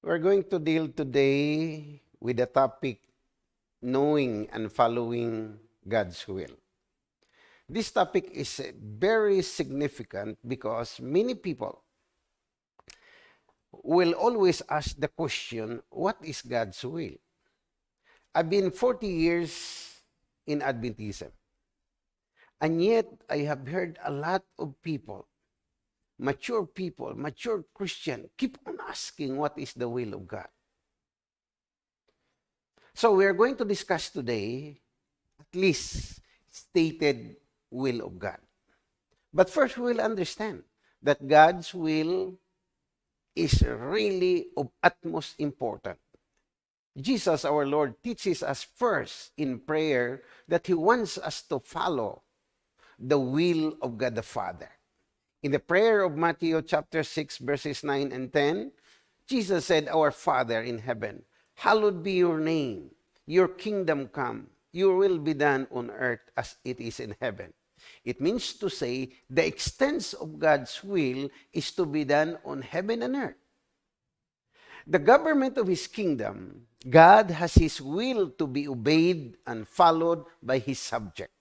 We're going to deal today with the topic knowing and following God's will. This topic is very significant because many people will always ask the question, what is God's will? I've been 40 years in Adventism. And yet, I have heard a lot of people mature people, mature Christian, keep on asking what is the will of God. So we are going to discuss today at least stated will of God. But first we will understand that God's will is really of utmost importance. Jesus, our Lord, teaches us first in prayer that He wants us to follow the will of God the Father. In the prayer of Matthew chapter 6, verses 9 and 10, Jesus said, Our Father in heaven, hallowed be your name. Your kingdom come. Your will be done on earth as it is in heaven. It means to say the extent of God's will is to be done on heaven and earth. The government of His kingdom, God has His will to be obeyed and followed by His subject.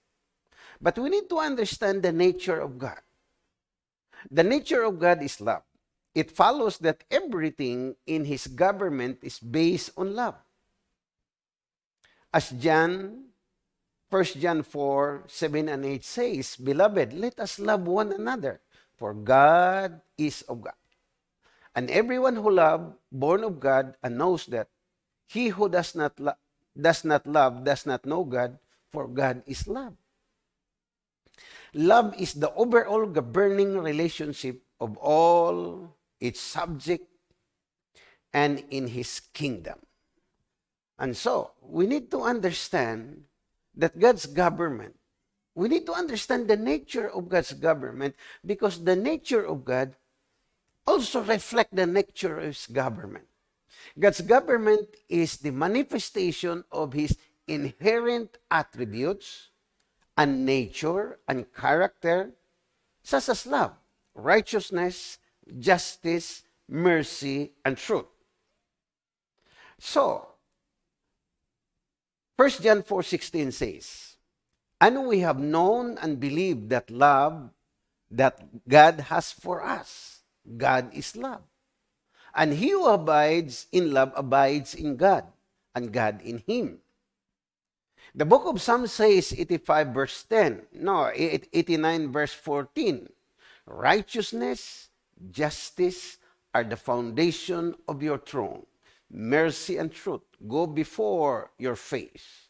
But we need to understand the nature of God. The nature of God is love. It follows that everything in His government is based on love. As John, 1 John 4, 7 and 8 says, Beloved, let us love one another, for God is of God. And everyone who love, born of God, and knows that, he who does not, does not love does not know God, for God is love. Love is the overall governing relationship of all its subject and in his kingdom. And so, we need to understand that God's government, we need to understand the nature of God's government because the nature of God also reflect the nature of his government. God's government is the manifestation of his inherent attributes and nature and character, such as love, righteousness, justice, mercy, and truth. So, 1 John 4:16 says, "And we have known and believed that love that God has for us. God is love. And he who abides in love abides in God, and God in him." The book of Psalms says 85 verse 10. No, 89 verse 14. Righteousness, justice are the foundation of your throne. Mercy and truth go before your face.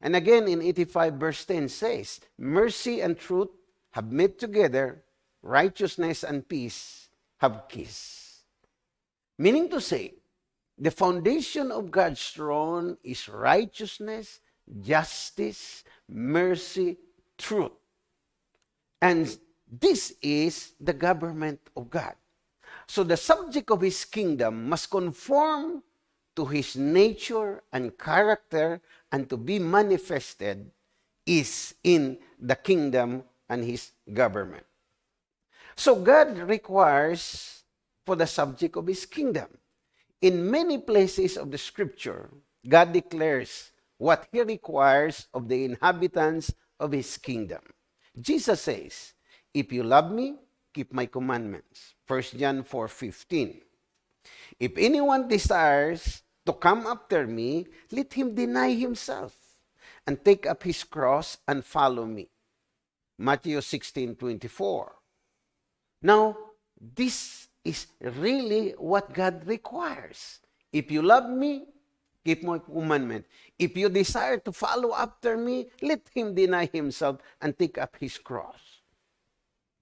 And again in 85 verse 10 says, Mercy and truth have met together, righteousness and peace have kissed. Meaning to say, the foundation of God's throne is righteousness, justice, mercy, truth. And this is the government of God. So the subject of his kingdom must conform to his nature and character and to be manifested is in the kingdom and his government. So God requires for the subject of his kingdom. In many places of the scripture, God declares what he requires of the inhabitants of his kingdom. Jesus says, If you love me, keep my commandments. 1 John 4:15. If anyone desires to come after me, let him deny himself and take up his cross and follow me. Matthew 16:24. Now, this is really what God requires. If you love me, keep my commandment. If you desire to follow after me, let him deny himself and take up his cross.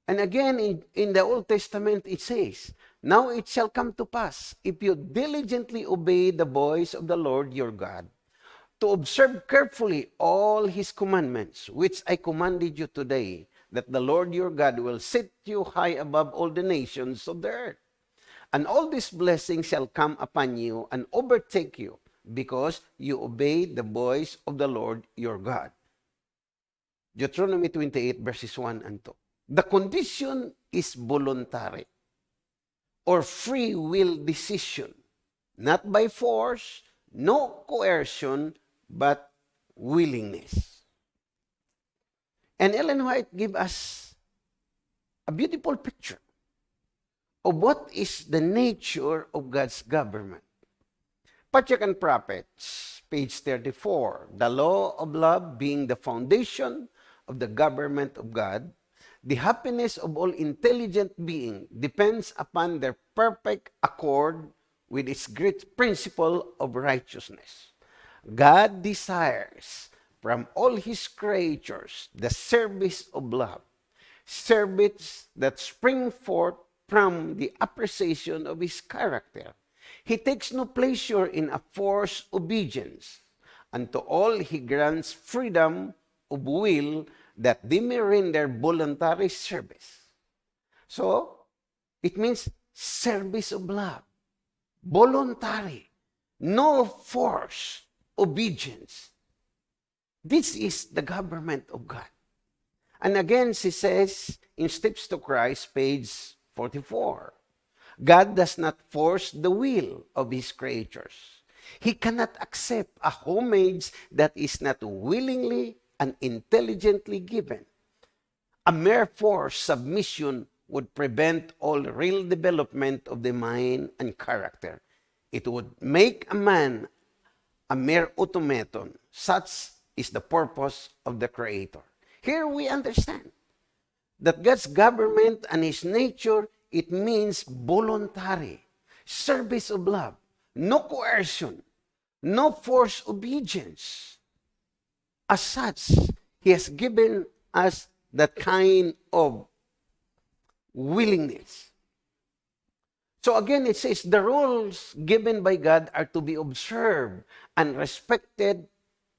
And again, in, in the Old Testament, it says, Now it shall come to pass, if you diligently obey the voice of the Lord your God, to observe carefully all his commandments, which I commanded you today, that the Lord your God will set you high above all the nations of the earth. And all these blessings shall come upon you and overtake you, because you obey the voice of the Lord your God. Deuteronomy 28, verses 1 and 2. The condition is voluntary or free will decision not by force, no coercion, but willingness. And Ellen White give us a beautiful picture of what is the nature of God's government. Patriarch and Prophets, page 34. The law of love being the foundation of the government of God, the happiness of all intelligent being depends upon their perfect accord with its great principle of righteousness. God desires from all his creatures the service of love, service that spring forth from the appreciation of his character. He takes no pleasure in a forced obedience. And to all he grants freedom of will that they may render voluntary service. So, it means service of love. Voluntary. No force. Obedience. This is the government of God. And again, she says in Steps to Christ, page 44, God does not force the will of His creatures. He cannot accept a homage that is not willingly and intelligently given. A mere forced submission would prevent all real development of the mind and character. It would make a man a mere automaton. Such is the purpose of the Creator. Here we understand that God's government and His nature, it means voluntary, service of love, no coercion, no forced obedience. As such, He has given us that kind of willingness. So again, it says the rules given by God are to be observed and respected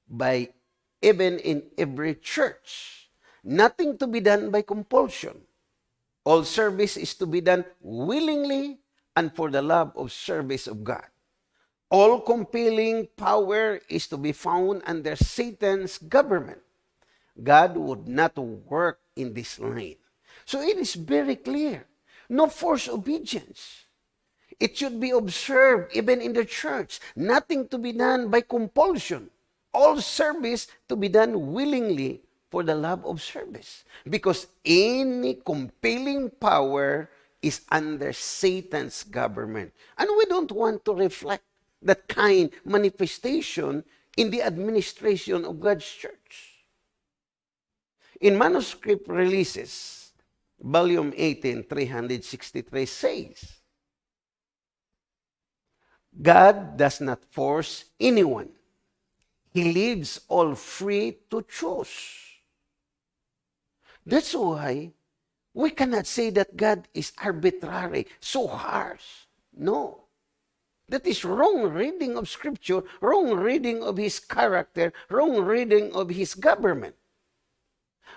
by even in every church. Nothing to be done by compulsion. All service is to be done willingly and for the love of service of God. All compelling power is to be found under Satan's government. God would not work in this line. So it is very clear. No forced obedience. It should be observed even in the church. Nothing to be done by compulsion. All service to be done willingly for the love of service. Because any compelling power is under Satan's government. And we don't want to reflect that kind manifestation in the administration of God's church. In manuscript releases, volume 18, 363 says, God does not force anyone. He leaves all free to choose. That's why we cannot say that God is arbitrary, so harsh. No. That is wrong reading of Scripture, wrong reading of His character, wrong reading of His government.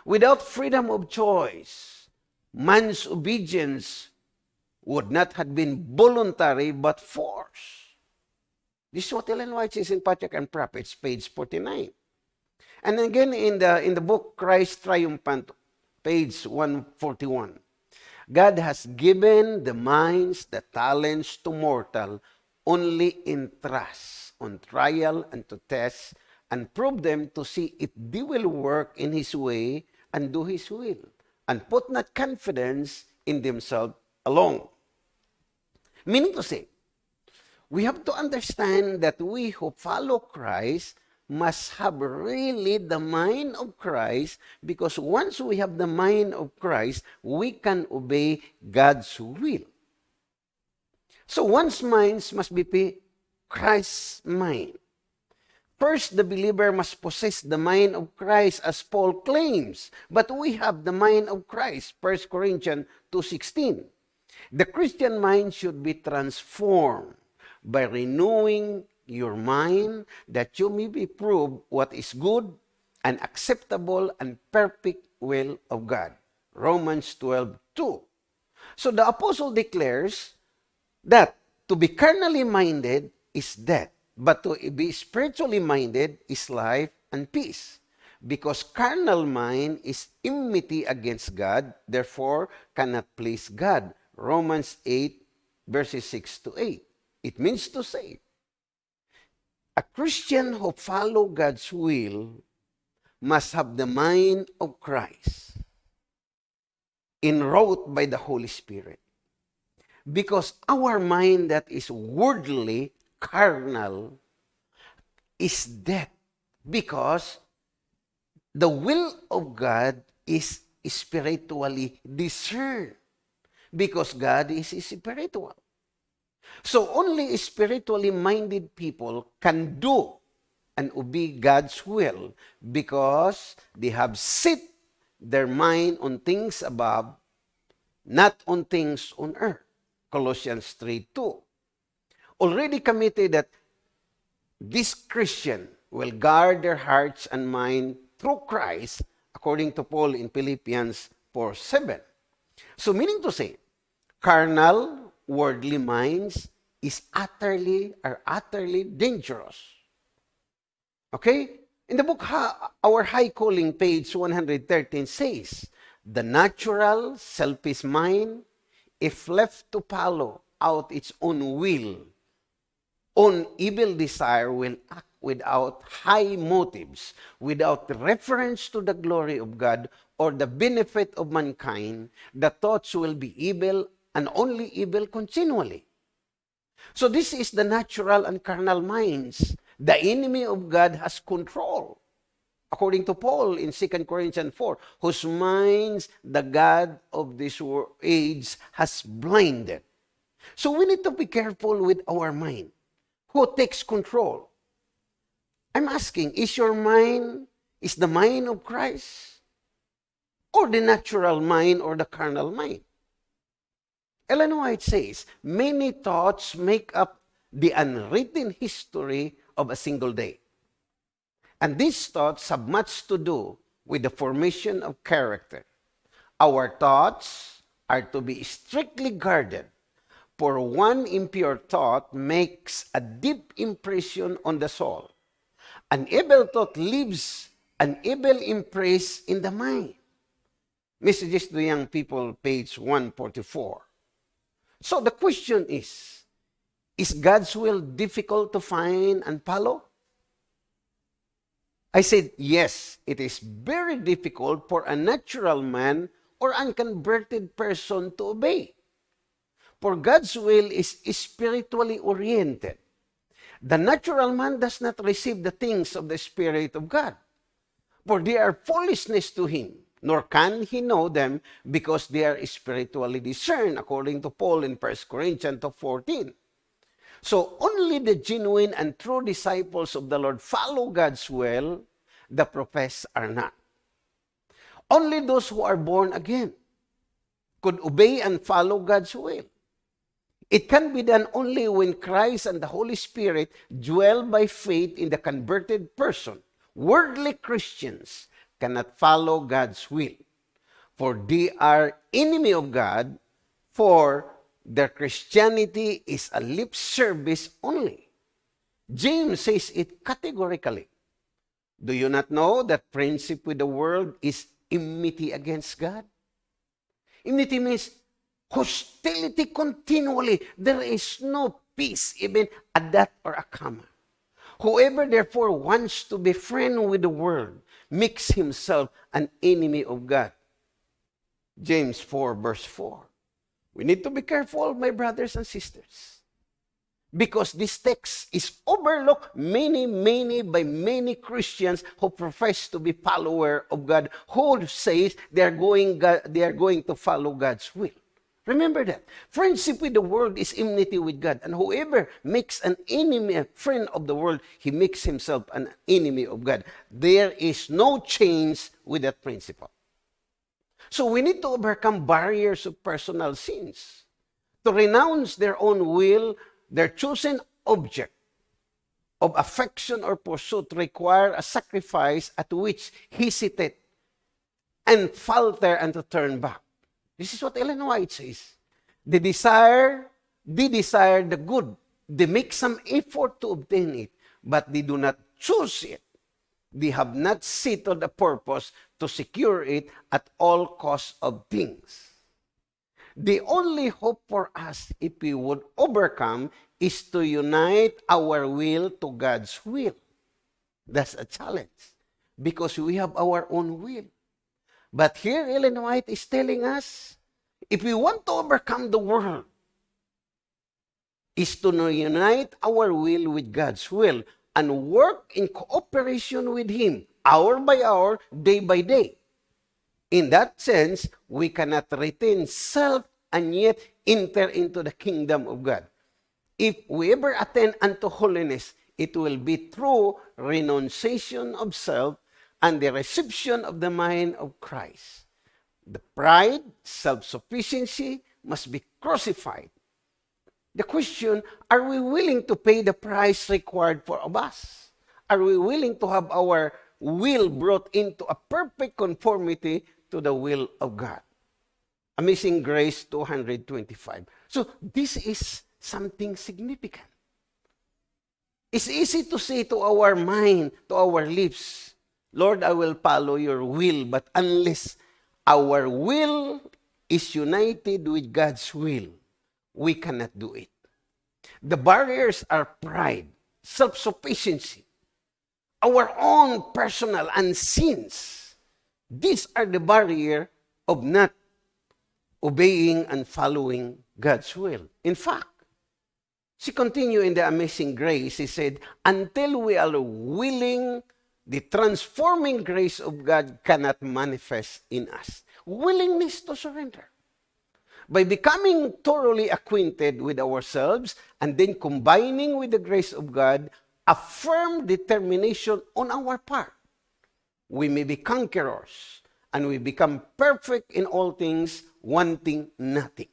Without freedom of choice, man's obedience would not have been voluntary but forced. This is what Ellen White says in Patriarch and Prophets, page 49. And again in the, in the book Christ Triumphant, page 141. God has given the minds, the talents to mortal only in trust, on trial and to test, and prove them to see if they will work in His way and do His will, and put not confidence in themselves alone. Meaning to say, we have to understand that we who follow Christ must have really the mind of Christ because once we have the mind of Christ, we can obey God's will. So one's minds must be Christ's mind. First, the believer must possess the mind of Christ as Paul claims. But we have the mind of Christ, 1 Corinthians 2.16. The Christian mind should be transformed by renewing your mind that you may be proved what is good and acceptable and perfect will of God. Romans 12, 2. So the apostle declares that to be carnally minded is death, but to be spiritually minded is life and peace. Because carnal mind is enmity against God, therefore cannot please God. Romans 8, verses 6 to 8. It means to say, a Christian who follow God's will must have the mind of Christ, enwrought by the Holy Spirit. Because our mind that is worldly, carnal, is dead. Because the will of God is spiritually discerned. Because God is spiritual. So only spiritually minded people can do and obey God's will because they have set their mind on things above, not on things on earth. Colossians 3 2. Already committed that this Christian will guard their hearts and mind through Christ, according to Paul in Philippians 4 7. So, meaning to say, carnal, worldly minds is utterly are utterly dangerous. Okay? In the book, Our High Calling, page 113 says, The natural, selfish mind, if left to follow out its own will, own evil desire, will act without high motives, without reference to the glory of God or the benefit of mankind, the thoughts will be evil and only evil continually. So this is the natural and carnal minds. The enemy of God has control. According to Paul in 2 Corinthians 4, whose minds the God of this age has blinded. So we need to be careful with our mind. Who takes control? I'm asking, is your mind, is the mind of Christ? Or the natural mind or the carnal mind? Ellen White says, many thoughts make up the unwritten history of a single day. And these thoughts have much to do with the formation of character. Our thoughts are to be strictly guarded, for one impure thought makes a deep impression on the soul. An evil thought leaves an evil impress in the mind. Messages to Young People, page 144. So the question is, is God's will difficult to find and follow? I said, yes, it is very difficult for a natural man or unconverted person to obey. For God's will is spiritually oriented. The natural man does not receive the things of the Spirit of God, for they are foolishness to him nor can he know them because they are spiritually discerned, according to Paul in 1 Corinthians 14. So only the genuine and true disciples of the Lord follow God's will, the professed are not. Only those who are born again could obey and follow God's will. It can be done only when Christ and the Holy Spirit dwell by faith in the converted person. Worldly Christians cannot follow God's will. For they are enemy of God, for their Christianity is a lip service only. James says it categorically. Do you not know that friendship with the world is enmity against God? Enmity means hostility continually. There is no peace, even a dot or a comma. Whoever therefore wants to be friend with the world makes himself an enemy of God. James 4, verse 4. We need to be careful, my brothers and sisters. Because this text is overlooked many, many by many Christians who profess to be follower of God, who says they are going, they are going to follow God's will. Remember that. Friendship with the world is enmity with God. And whoever makes an enemy, a friend of the world, he makes himself an enemy of God. There is no change with that principle. So we need to overcome barriers of personal sins. To renounce their own will, their chosen object of affection or pursuit require a sacrifice at which he hesitate and falter and to turn back. This is what Ellen White says. They desire, they desire the good. They make some effort to obtain it, but they do not choose it. They have not settled the purpose to secure it at all costs of things. The only hope for us, if we would overcome, is to unite our will to God's will. That's a challenge because we have our own will. But here, Ellen White is telling us if we want to overcome the world, is to unite our will with God's will and work in cooperation with Him, hour by hour, day by day. In that sense, we cannot retain self and yet enter into the kingdom of God. If we ever attain unto holiness, it will be through renunciation of self and the reception of the mind of Christ. The pride, self-sufficiency must be crucified. The question, are we willing to pay the price required for of us? Are we willing to have our will brought into a perfect conformity to the will of God? Amazing Grace 225. So this is something significant. It's easy to say to our mind, to our lips, Lord, I will follow your will, but unless our will is united with God's will, we cannot do it. The barriers are pride, self-sufficiency, our own personal and sins. These are the barrier of not obeying and following God's will. In fact, she continued in the amazing grace. He said, until we are willing, the transforming grace of God cannot manifest in us. Willingness to surrender. By becoming thoroughly acquainted with ourselves and then combining with the grace of God, a firm determination on our part, we may be conquerors and we become perfect in all things, wanting nothing.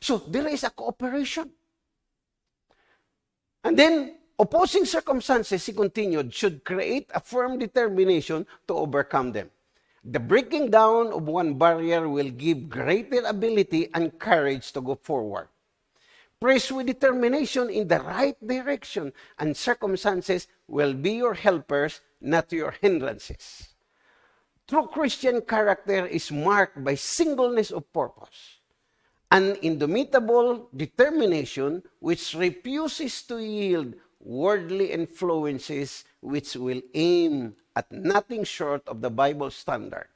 So there is a cooperation. And then, opposing circumstances, he continued, should create a firm determination to overcome them. The breaking down of one barrier will give greater ability and courage to go forward. Praise with determination in the right direction, and circumstances will be your helpers, not your hindrances. True Christian character is marked by singleness of purpose an indomitable determination which refuses to yield worldly influences which will aim at nothing short of the Bible standard.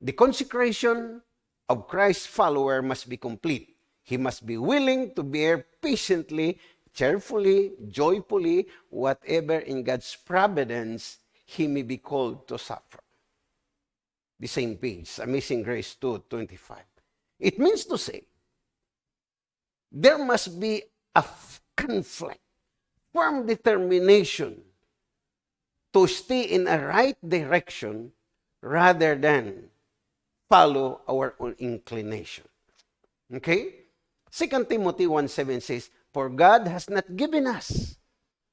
The consecration of Christ's follower must be complete. He must be willing to bear patiently, cheerfully, joyfully, whatever in God's providence he may be called to suffer. The same page, Amazing Grace 2, 25. It means to say, there must be a conflict, firm determination to stay in a right direction rather than follow our own inclination. Okay? 2 Timothy 1.7 says, For God has not given us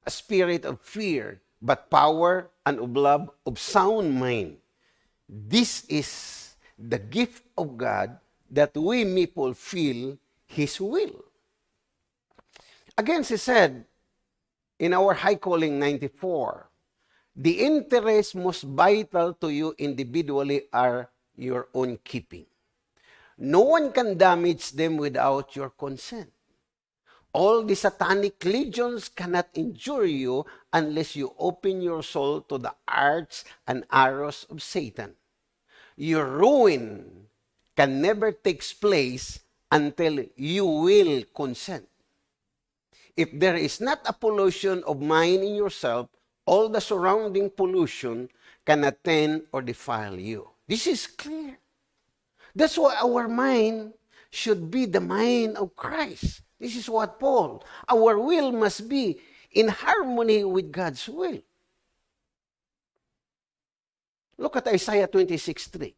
a spirit of fear, but power and of love, of sound mind. This is the gift of God that we may fulfill His will. Again, she said, in our High Calling 94, the interests most vital to you individually are your own keeping. No one can damage them without your consent. All the satanic legions cannot injure you unless you open your soul to the arts and arrows of Satan. Your ruin can never take place until you will consent. If there is not a pollution of mind in yourself, all the surrounding pollution can attend or defile you. This is clear. That's why our mind should be the mind of Christ. This is what Paul, our will must be in harmony with God's will. Look at Isaiah 26 3.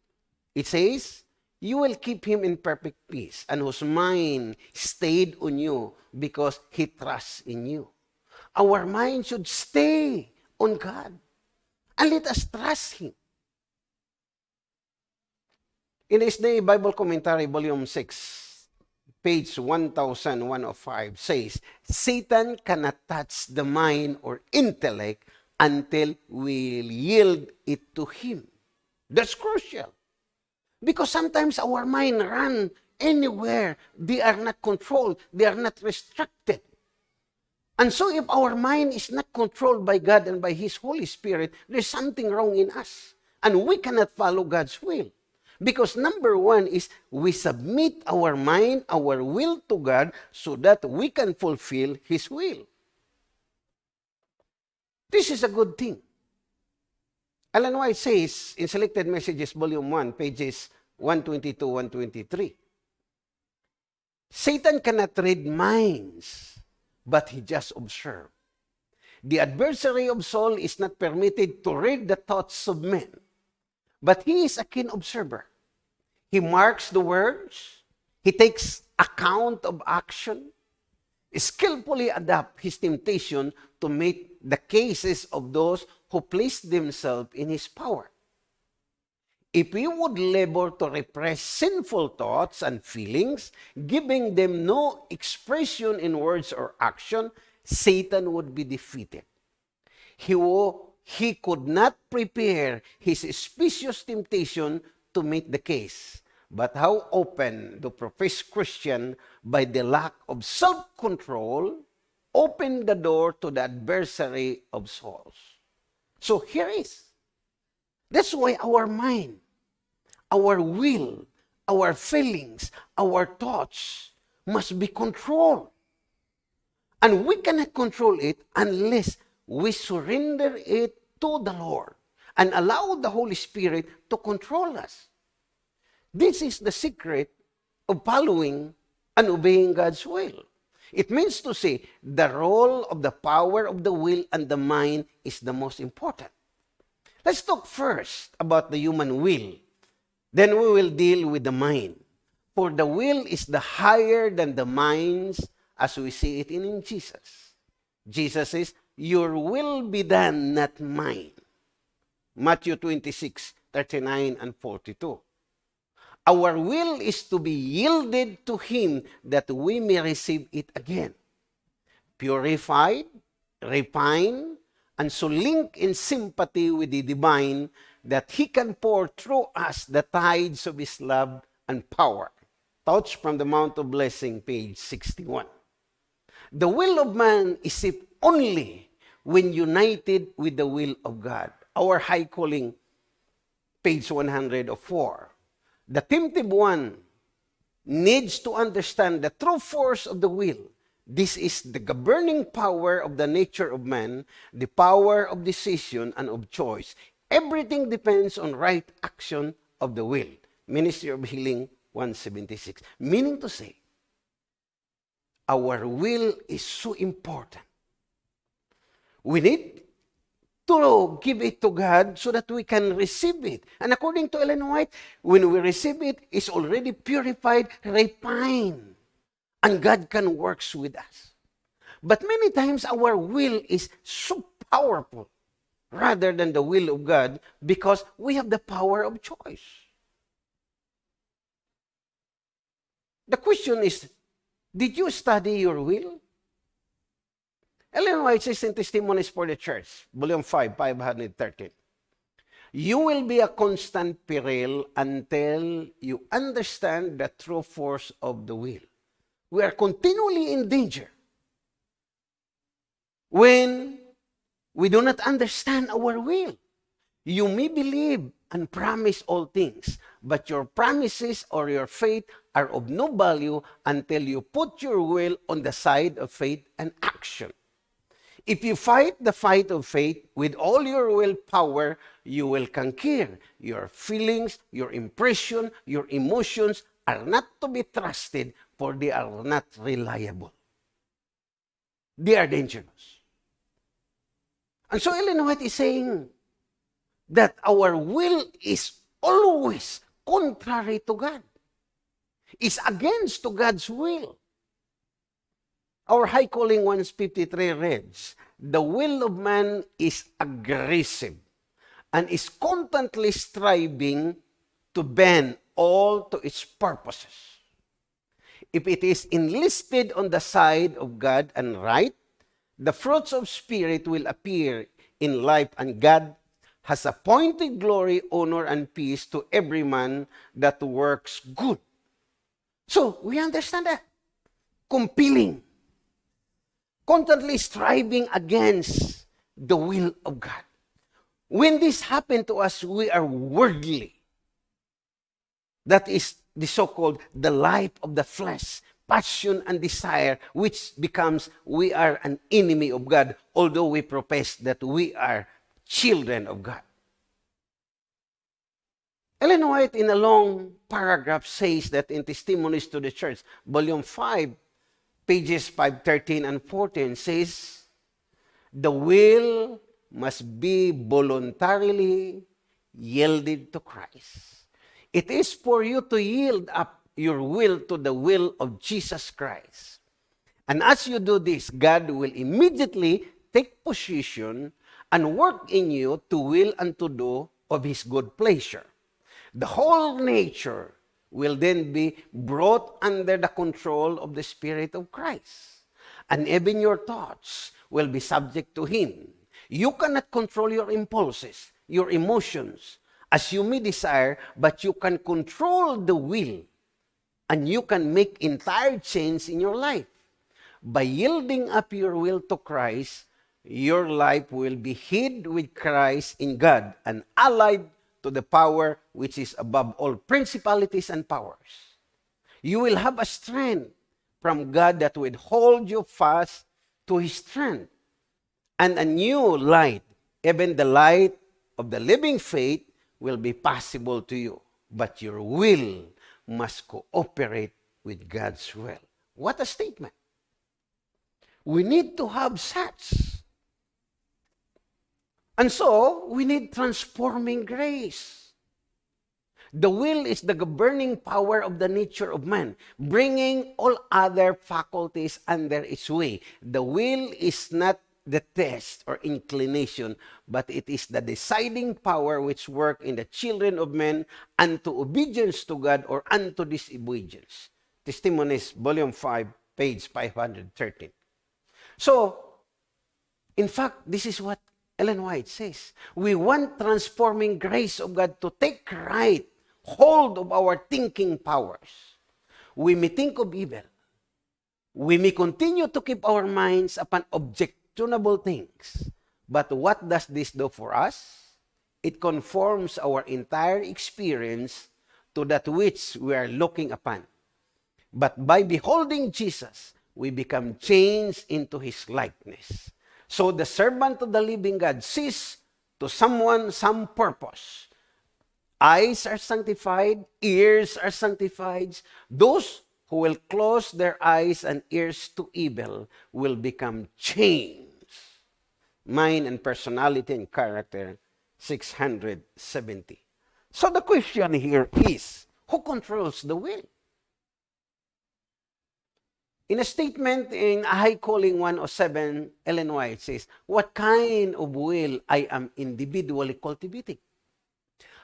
It says, You will keep him in perfect peace, and whose mind stayed on you because he trusts in you. Our mind should stay on God. And let us trust Him. In this day, Bible Commentary, Volume 6, page 1105 says, Satan cannot touch the mind or intellect until we yield it to him. That's crucial. Because sometimes our mind run anywhere. They are not controlled. They are not restricted. And so if our mind is not controlled by God and by His Holy Spirit, there's something wrong in us. And we cannot follow God's will. Because number one is we submit our mind, our will to God so that we can fulfill His will. This is a good thing. Alan White says in Selected Messages, Volume 1, pages 122, 123, Satan cannot read minds, but he just observes. The adversary of soul is not permitted to read the thoughts of men, but he is a keen observer. He marks the words, he takes account of action, skillfully adapt his temptation to meet the cases of those who placed themselves in his power. If we would labor to repress sinful thoughts and feelings, giving them no expression in words or action, Satan would be defeated. He, he could not prepare his specious temptation to meet the case. But how open the professed Christian, by the lack of self-control, open the door to the adversary of souls. So here is. That's why our mind, our will, our feelings, our thoughts must be controlled. And we cannot control it unless we surrender it to the Lord and allow the Holy Spirit to control us. This is the secret of following and obeying God's will. It means to say the role of the power of the will and the mind is the most important. Let's talk first about the human will. Then we will deal with the mind. For the will is the higher than the minds as we see it in Jesus. Jesus says, Your will be done, not mine. Matthew 26, 39 and 42. Our will is to be yielded to Him that we may receive it again. Purified, refined, and so link in sympathy with the divine that He can pour through us the tides of His love and power. Thoughts from the Mount of Blessing, page 61. The will of man is if only when united with the will of God. Our high calling, page 104 the tempted one needs to understand the true force of the will. This is the governing power of the nature of man, the power of decision and of choice. Everything depends on right action of the will. Ministry of Healing 176. Meaning to say, our will is so important. We need to give it to God so that we can receive it. And according to Ellen White, when we receive it, it's already purified, refined. And God can work with us. But many times our will is so powerful rather than the will of God because we have the power of choice. The question is, did you study your will? Ellen White says in Testimonies for the Church, Volume 5, 513, You will be a constant peril until you understand the true force of the will. We are continually in danger when we do not understand our will. You may believe and promise all things, but your promises or your faith are of no value until you put your will on the side of faith and action. If you fight the fight of faith with all your willpower, you will conquer. Your feelings, your impression, your emotions are not to be trusted, for they are not reliable. They are dangerous. And so Ellen White is saying that our will is always contrary to God. It's against to God's will. Our High Calling 153 reads, The will of man is aggressive and is constantly striving to bend all to its purposes. If it is enlisted on the side of God and right, the fruits of Spirit will appear in life, and God has appointed glory, honor, and peace to every man that works good. So, we understand that. Compelling. Constantly striving against the will of God. When this happened to us, we are worldly. That is the so-called the life of the flesh, passion and desire, which becomes we are an enemy of God, although we profess that we are children of God. Ellen White, in a long paragraph, says that in Testimonies to the Church, volume 5, pages 513 and 14, says, The will must be voluntarily yielded to Christ. It is for you to yield up your will to the will of Jesus Christ. And as you do this, God will immediately take position and work in you to will and to do of His good pleasure. The whole nature will then be brought under the control of the Spirit of Christ. And even your thoughts will be subject to Him. You cannot control your impulses, your emotions, as you may desire, but you can control the will and you can make entire change in your life. By yielding up your will to Christ, your life will be hid with Christ in God and allied to the power which is above all principalities and powers. You will have a strength from God that will hold you fast to His strength. And a new light, even the light of the living faith, will be possible to you. But your will must cooperate with God's will. What a statement. We need to have such. And so, we need transforming grace. The will is the governing power of the nature of man, bringing all other faculties under its way. The will is not the test or inclination, but it is the deciding power which work in the children of men unto obedience to God or unto disobedience. Testimonies, Volume 5, page 513. So, in fact, this is what Ellen White says. We want transforming grace of God to take right hold of our thinking powers. We may think of evil. We may continue to keep our minds upon objectionable things. But what does this do for us? It conforms our entire experience to that which we are looking upon. But by beholding Jesus, we become changed into his likeness. So the servant of the living God sees to someone some purpose. Eyes are sanctified, ears are sanctified. Those who will close their eyes and ears to evil will become changed. Mind and personality and character, 670. So the question here is, who controls the will? In a statement in High Calling 107, Ellen White says, What kind of will I am individually cultivating?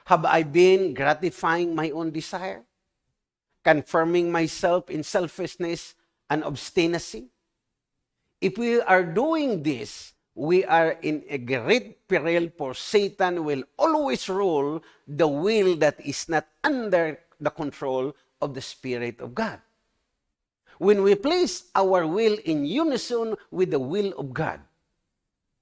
Have I been gratifying my own desire? Confirming myself in selfishness and obstinacy? If we are doing this, we are in a great peril for Satan will always rule the will that is not under the control of the Spirit of God. When we place our will in unison with the will of God.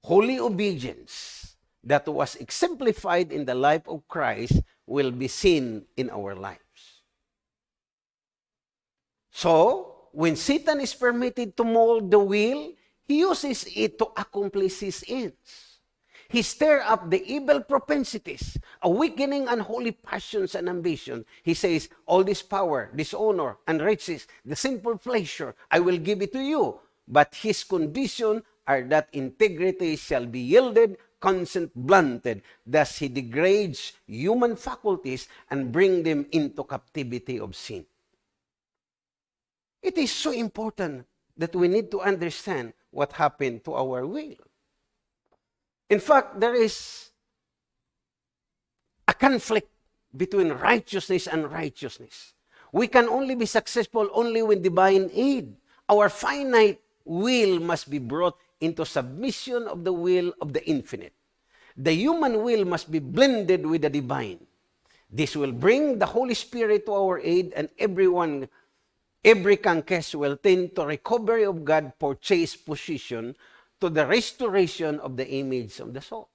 Holy obedience that was exemplified in the life of Christ will be seen in our lives. So, when Satan is permitted to mold the will, he uses it to accomplish his ends. He stir up the evil propensities, awakening unholy passions and ambition. He says, all this power, dishonor, and riches, the sinful pleasure, I will give it to you. But his condition are that integrity shall be yielded, consent blunted. Thus he degrades human faculties and bring them into captivity of sin. It is so important that we need to understand what happened to our will. In fact, there is a conflict between righteousness and righteousness. We can only be successful only with divine aid. Our finite will must be brought into submission of the will of the infinite. The human will must be blended with the divine. This will bring the Holy Spirit to our aid, and everyone every conquest will tend to recovery of God purchased position to the restoration of the image of the soul.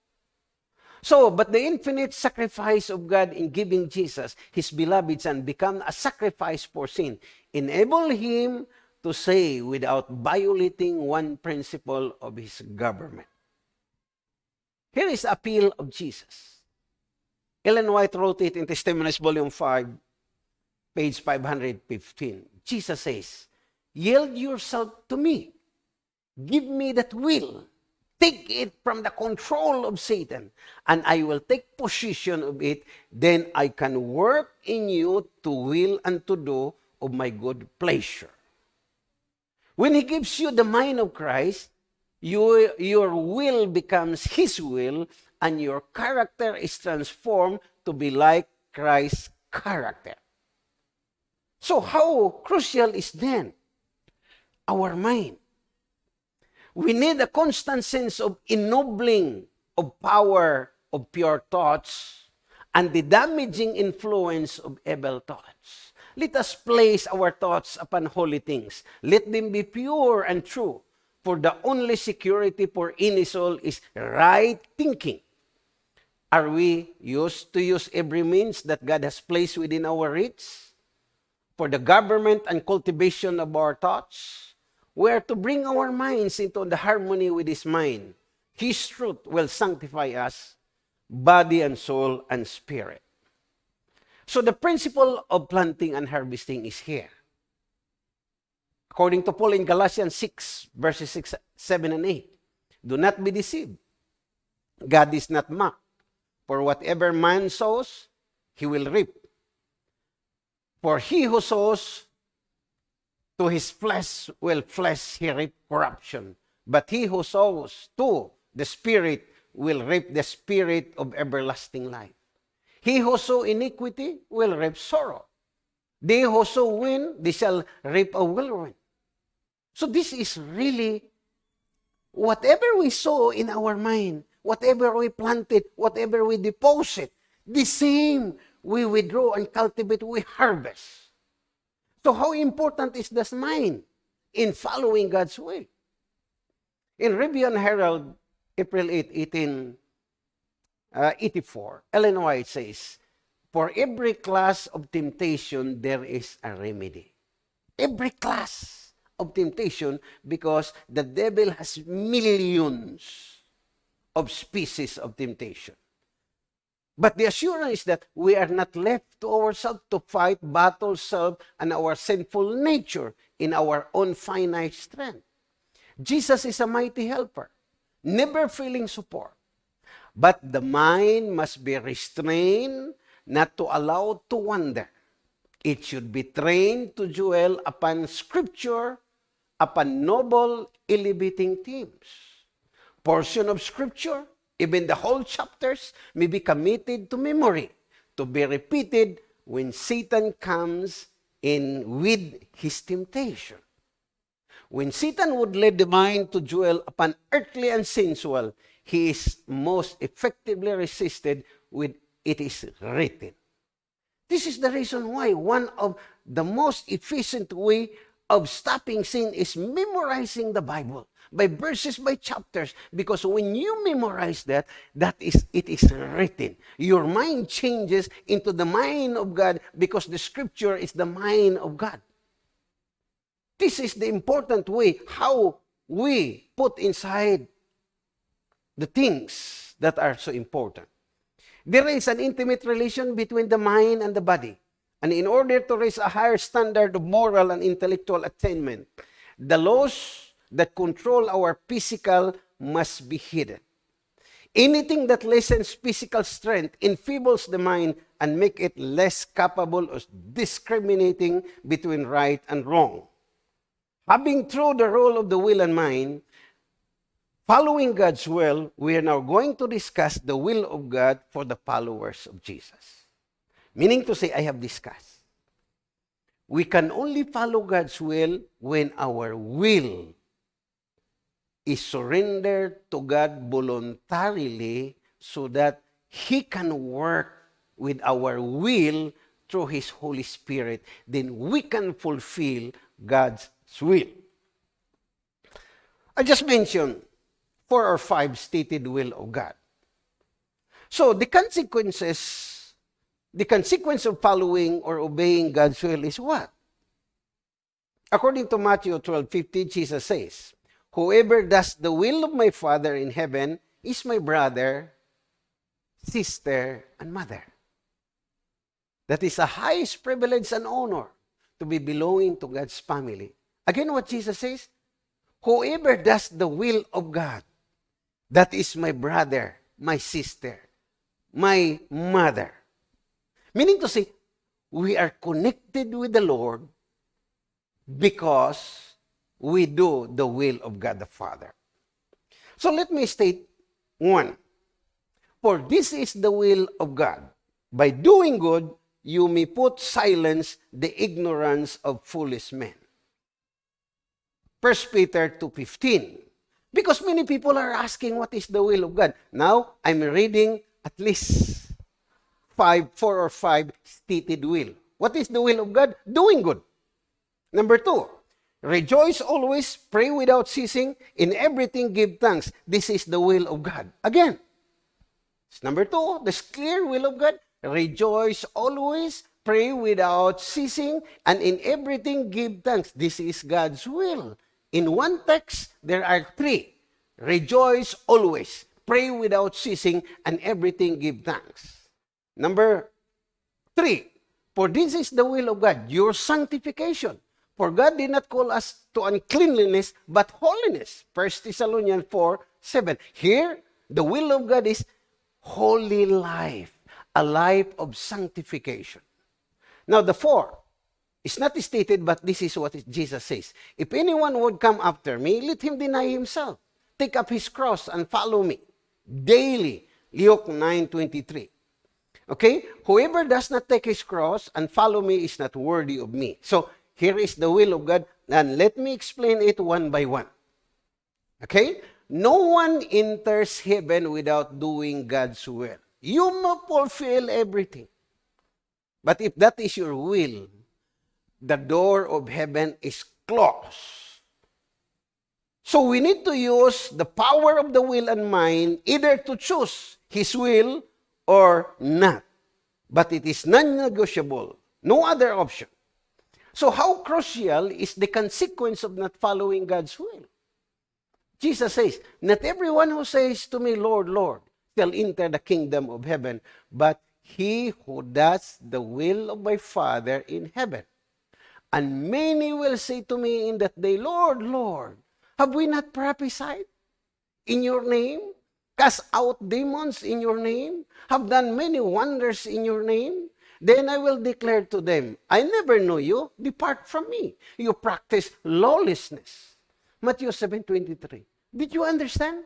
So, but the infinite sacrifice of God in giving Jesus, his beloved Son, become a sacrifice for sin, enable him to say without violating one principle of his government. Here is appeal of Jesus. Ellen White wrote it in Testimonies Volume 5, page 515. Jesus says, Yield yourself to me. Give me that will take it from the control of Satan, and I will take possession of it, then I can work in you to will and to do of my good pleasure. When He gives you the mind of Christ, you, your will becomes His will, and your character is transformed to be like Christ's character. So, how crucial is then our mind? We need a constant sense of ennobling of power of pure thoughts and the damaging influence of evil thoughts. Let us place our thoughts upon holy things. Let them be pure and true. For the only security for any soul is right thinking. Are we used to use every means that God has placed within our reach for the government and cultivation of our thoughts? We are to bring our minds into the harmony with His mind. His truth will sanctify us, body and soul and spirit. So the principle of planting and harvesting is here. According to Paul in Galatians 6, verses 6, 7, and 8. Do not be deceived. God is not mocked. For whatever man sows, he will reap. For he who sows to his flesh will flesh he reap corruption. But he who sows to the Spirit will reap the Spirit of everlasting life. He who sow iniquity will reap sorrow. They who sow wind, they shall reap a whirlwind. So this is really whatever we sow in our mind, whatever we planted, whatever we deposit, the same we withdraw and cultivate, we harvest. So how important is this mind in following God's will? In Review Herald, April 8, 1884, uh, Ellen White says, For every class of temptation, there is a remedy. Every class of temptation because the devil has millions of species of temptation. But the assurance is that we are not left to ourselves to fight battle self and our sinful nature in our own finite strength. Jesus is a mighty helper, never failing support. But the mind must be restrained, not to allow to wander. It should be trained to dwell upon Scripture, upon noble, elevating themes. Portion of Scripture even the whole chapters, may be committed to memory, to be repeated when Satan comes in with his temptation. When Satan would lead the mind to dwell upon earthly and sensual, he is most effectively resisted with it is written. This is the reason why one of the most efficient way of stopping sin is memorizing the Bible by verses, by chapters. Because when you memorize that, that is, it is written. Your mind changes into the mind of God because the scripture is the mind of God. This is the important way how we put inside the things that are so important. There is an intimate relation between the mind and the body. And in order to raise a higher standard of moral and intellectual attainment, the laws that control our physical must be hidden. Anything that lessens physical strength enfeebles the mind and make it less capable of discriminating between right and wrong. Having through the role of the will and mind, following God's will, we are now going to discuss the will of God for the followers of Jesus. Meaning to say, I have discussed. We can only follow God's will when our will is surrendered to God voluntarily so that He can work with our will through His Holy Spirit, then we can fulfill God's will. I just mentioned four or five stated will of God. So the consequences, the consequence of following or obeying God's will is what? According to Matthew 12, 15, Jesus says, Whoever does the will of my Father in heaven is my brother, sister, and mother. That is the highest privilege and honor to be belonging to God's family. Again, what Jesus says, Whoever does the will of God, that is my brother, my sister, my mother. Meaning to say, we are connected with the Lord because we do the will of God the Father. So let me state one. For this is the will of God. By doing good, you may put silence the ignorance of foolish men. 1 Peter 2.15 Because many people are asking what is the will of God. Now, I'm reading at least five, four or five stated will. What is the will of God? Doing good. Number two, rejoice always, pray without ceasing, in everything give thanks. This is the will of God. Again, number two, this clear will of God. Rejoice always, pray without ceasing, and in everything give thanks. This is God's will. In one text, there are three. Rejoice always, pray without ceasing, and everything give thanks. Number three, for this is the will of God, your sanctification. For God did not call us to uncleanliness, but holiness. 1 Thessalonians 4, 7. Here, the will of God is holy life, a life of sanctification. Now, the four, it's not stated, but this is what Jesus says. If anyone would come after me, let him deny himself. Take up his cross and follow me daily. Luke 9.23. Okay? Whoever does not take his cross and follow me is not worthy of me. So, here is the will of God, and let me explain it one by one. Okay? No one enters heaven without doing God's will. You must fulfill everything. But if that is your will, the door of heaven is closed. So we need to use the power of the will and mind either to choose His will or not. But it is non-negotiable. No other option. So how crucial is the consequence of not following God's will? Jesus says, Not everyone who says to me, Lord, Lord, shall enter the kingdom of heaven, but he who does the will of my Father in heaven. And many will say to me in that day, Lord, Lord, have we not prophesied in your name? Cast out demons in your name? Have done many wonders in your name? Then I will declare to them, I never knew you. Depart from me. You practice lawlessness. Matthew 7.23. Did you understand?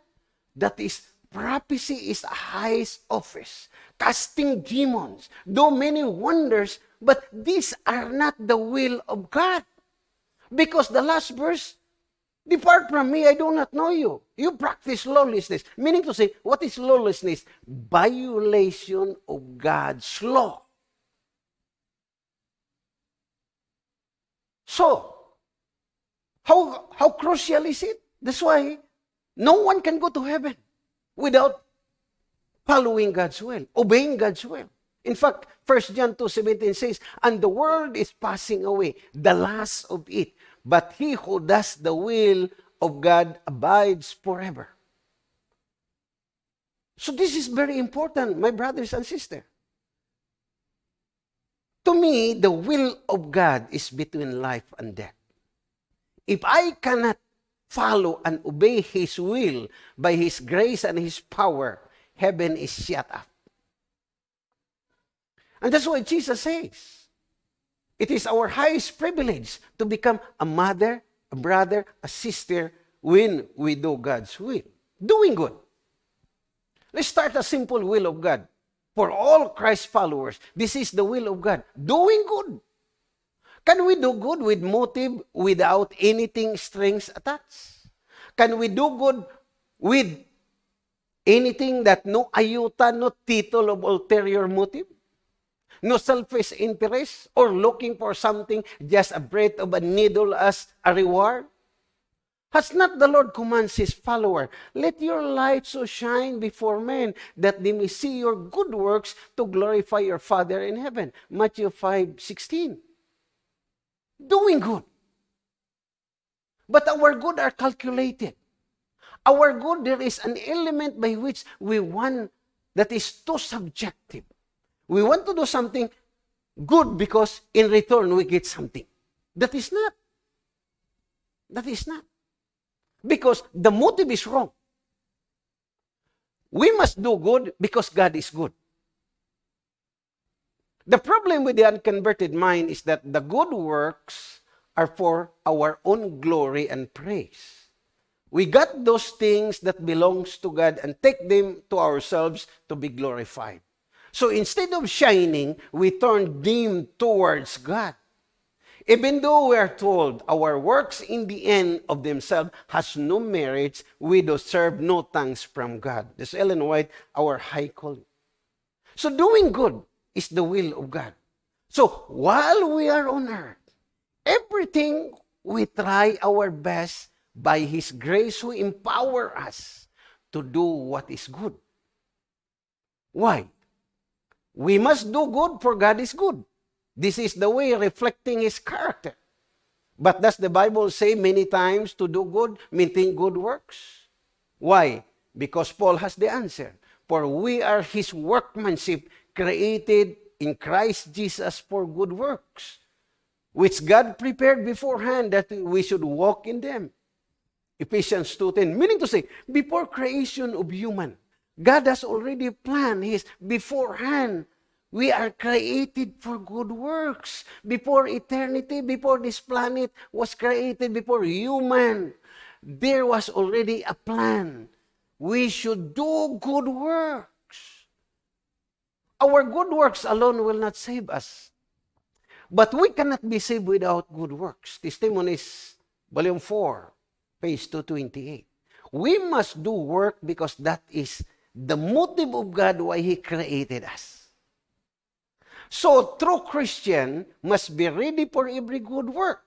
That is, prophecy is a highest office. Casting demons. Do many wonders. But these are not the will of God. Because the last verse, Depart from me, I do not know you. You practice lawlessness. Meaning to say, what is lawlessness? Violation of God's law. So, how, how crucial is it? That's why no one can go to heaven without following God's will, obeying God's will. In fact, 1 John 2.17 says, And the world is passing away, the last of it. But he who does the will of God abides forever. So this is very important, my brothers and sisters. To me, the will of God is between life and death. If I cannot follow and obey His will by His grace and His power, heaven is shut up. And that's why Jesus says, it is our highest privilege to become a mother, a brother, a sister when we do God's will. Doing good. Let's start a simple will of God for all Christ followers. This is the will of God. Doing good. Can we do good with motive without anything strings attached? Can we do good with anything that no ayuta, no title of ulterior motive? no selfish interest, or looking for something, just a breath of a needle as a reward? Has not the Lord commands his follower, Let your light so shine before men that they may see your good works to glorify your Father in heaven. Matthew 5 16. Doing good. But our good are calculated. Our good, there is an element by which we want that is too subjective. We want to do something good because in return we get something. That is not. That is not. Because the motive is wrong. We must do good because God is good. The problem with the unconverted mind is that the good works are for our own glory and praise. We got those things that belongs to God and take them to ourselves to be glorified. So instead of shining, we turn dim towards God. Even though we are told our works in the end of themselves has no merits, we deserve no thanks from God. This is Ellen White, our high calling. So doing good is the will of God. So while we are on earth, everything we try our best by His grace who empower us to do what is good. Why? We must do good for God is good. This is the way reflecting His character. But does the Bible say many times to do good, maintain good works? Why? Because Paul has the answer. For we are His workmanship, created in Christ Jesus for good works, which God prepared beforehand that we should walk in them. Ephesians 2.10, meaning to say, before creation of human, God has already planned His beforehand We are created for good works. Before eternity, before this planet was created, before human, there was already a plan. We should do good works. Our good works alone will not save us. But we cannot be saved without good works. Testimonies, Volume 4, page 228. We must do work because that is the motive of God why He created us. So, true Christian must be ready for every good work.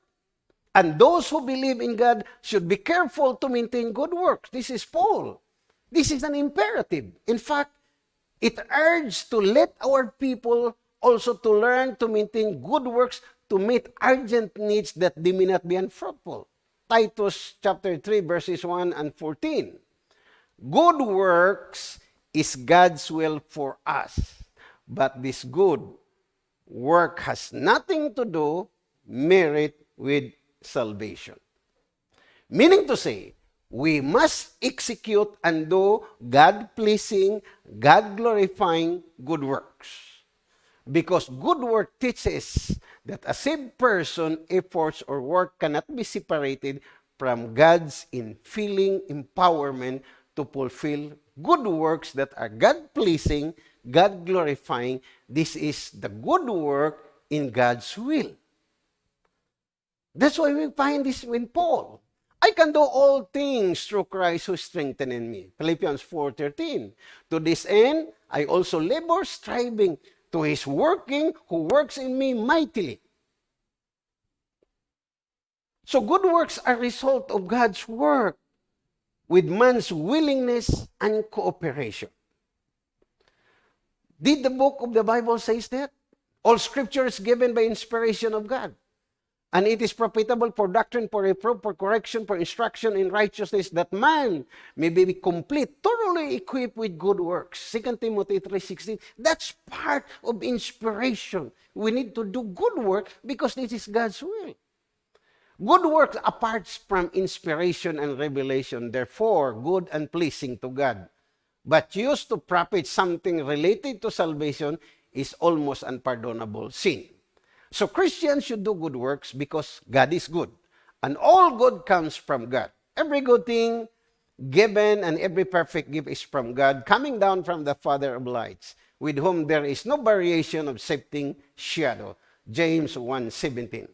And those who believe in God should be careful to maintain good works. This is Paul. This is an imperative. In fact, it urges to let our people also to learn to maintain good works to meet urgent needs that they may not be unfruitful. Titus chapter 3 verses 1 and 14. Good works is God's will for us, but this good work has nothing to do merit with salvation. Meaning to say, we must execute and do God-pleasing, God-glorifying good works. Because good work teaches that a saved person, efforts, or work cannot be separated from God's infilling empowerment to fulfill good works that are God-pleasing, God glorifying, this is the good work in God's will. That's why we find this in Paul. I can do all things through Christ who strengthened me. Philippians 4.13. To this end, I also labor striving to his working who works in me mightily. So good works are result of God's work with man's willingness and cooperation. Did the book of the Bible says that? All scripture is given by inspiration of God. And it is profitable for doctrine, for reproof, for correction, for instruction in righteousness, that man may be complete, thoroughly equipped with good works. 2 Timothy 3.16, that's part of inspiration. We need to do good work because this is God's will. Good works apart from inspiration and revelation, therefore good and pleasing to God but used to profit something related to salvation is almost unpardonable sin. So Christians should do good works because God is good. And all good comes from God. Every good thing given and every perfect gift is from God, coming down from the Father of lights, with whom there is no variation of shifting shadow. James 1.17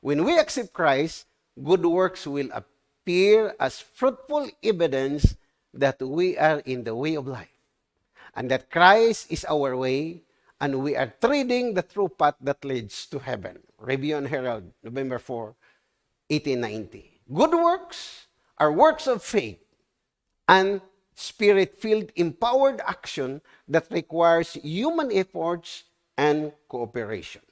When we accept Christ, good works will appear as fruitful evidence that we are in the way of life and that Christ is our way and we are treading the true path that leads to heaven. Review Herald, November 4, 1890. Good works are works of faith and spirit-filled empowered action that requires human efforts and cooperation.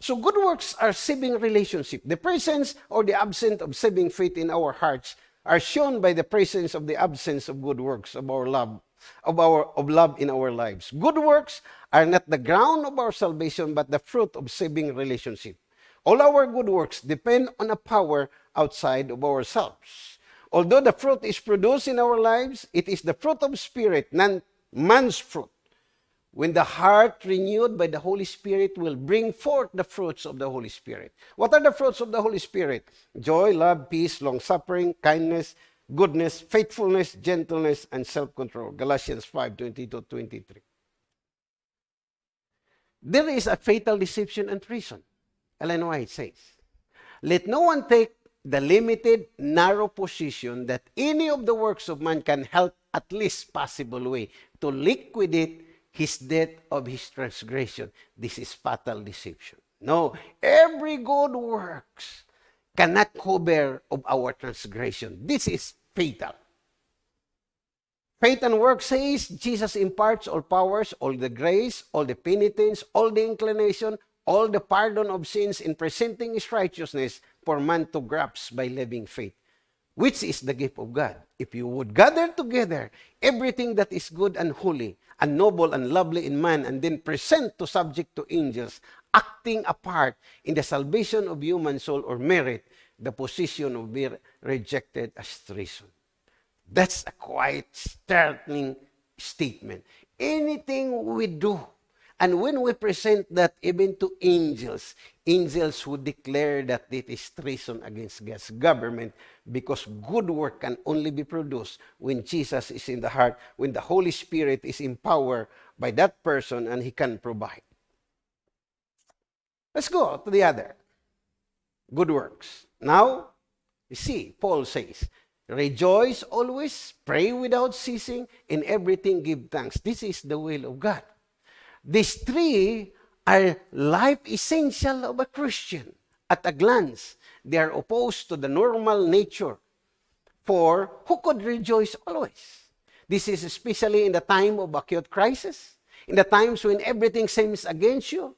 So good works are saving relationship. The presence or the absence of saving faith in our hearts are shown by the presence of the absence of good works of our love of our of love in our lives. Good works are not the ground of our salvation but the fruit of saving relationship. All our good works depend on a power outside of ourselves. Although the fruit is produced in our lives, it is the fruit of spirit, not man's fruit. When the heart renewed by the Holy Spirit will bring forth the fruits of the Holy Spirit. What are the fruits of the Holy Spirit? Joy, love, peace, long suffering, kindness, goodness, faithfulness, gentleness, and self-control. Galatians 5, 22, 23. There is a fatal deception and treason. Ellen White says, Let no one take the limited, narrow position that any of the works of man can help at least possible way to liquidate his death of his transgression. This is fatal deception. No, every good works cannot cover of our transgression. This is fatal. Faith and work says Jesus imparts all powers, all the grace, all the penitence, all the inclination, all the pardon of sins in presenting his righteousness for man to grasp by living faith, which is the gift of God. If you would gather together everything that is good and holy, and noble and lovely in man, and then present to subject to angels, acting a part in the salvation of human soul or merit, the position will be rejected as treason. That's a quite startling statement. Anything we do, and when we present that even to angels, angels would declare that it is treason against God's government because good work can only be produced when Jesus is in the heart, when the Holy Spirit is empowered by that person and he can provide. Let's go to the other. Good works. Now, you see, Paul says, Rejoice always, pray without ceasing, in everything give thanks. This is the will of God. These three are life essential of a Christian. At a glance, they are opposed to the normal nature. For who could rejoice always? This is especially in the time of acute crisis, in the times when everything seems against you,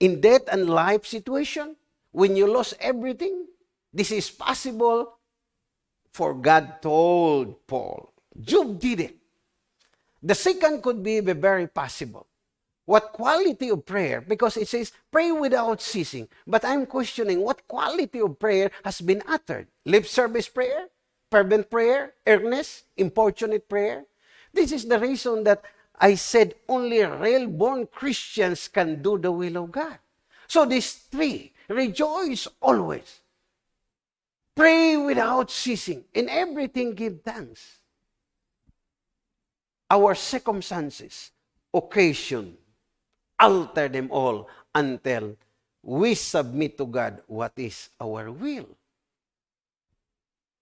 in death and life situation, when you lost everything. This is possible for God told Paul. Job did it. The second could be very possible. What quality of prayer? Because it says, pray without ceasing. But I'm questioning what quality of prayer has been uttered. Lip service prayer? Fervent prayer? Earnest? Importunate prayer? This is the reason that I said only real born Christians can do the will of God. So these three, rejoice always. Pray without ceasing. In everything give thanks. Our circumstances, occasion, alter them all until we submit to God what is our will.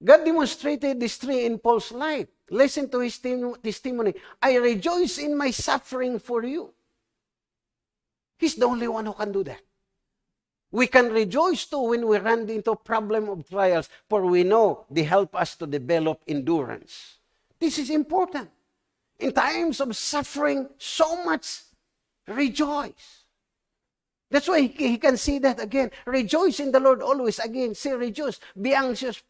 God demonstrated this three in Paul's life. Listen to his testimony. I rejoice in my suffering for you. He's the only one who can do that. We can rejoice too when we run into problem of trials, for we know they help us to develop endurance. This is important. In times of suffering, so much Rejoice. That's why he, can see that again. Rejoice in the Lord always. Again, say rejoice. Be anxious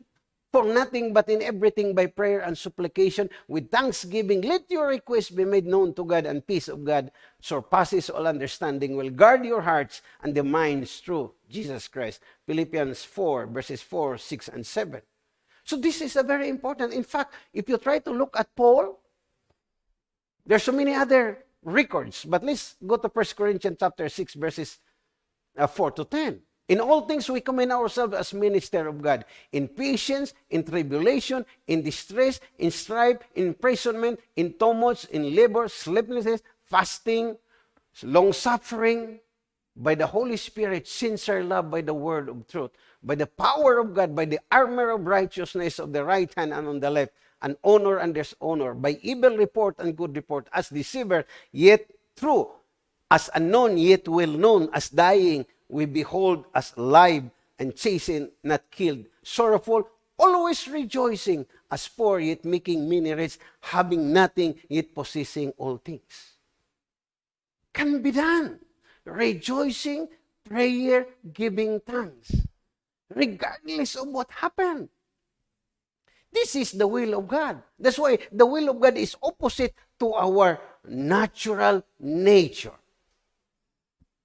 for nothing but in everything by prayer and supplication with thanksgiving. Let your requests be made known to God and peace of God surpasses all understanding will guard your hearts and the minds through Jesus Christ. Philippians 4 verses 4, 6, and 7. So this is a very important. In fact, if you try to look at Paul, there's so many other records. But let's go to 1 Corinthians chapter 6, verses uh, 4 to 10. In all things, we commend ourselves as minister of God. In patience, in tribulation, in distress, in strife, in imprisonment, in tumults, in labor, sleeplessness, fasting, long-suffering, by the Holy Spirit, sincere love by the word of truth, by the power of God, by the armor of righteousness of the right hand and on the left, and honor and dishonor, by evil report and good report, as deceiver, yet true, As unknown, yet well known, as dying, we behold as alive, and chastened, not killed, sorrowful, always rejoicing, as poor, yet making many rich, having nothing, yet possessing all things. Can be done. Rejoicing, prayer, giving thanks. Regardless of what happened. This is the will of God. That's why the will of God is opposite to our natural nature.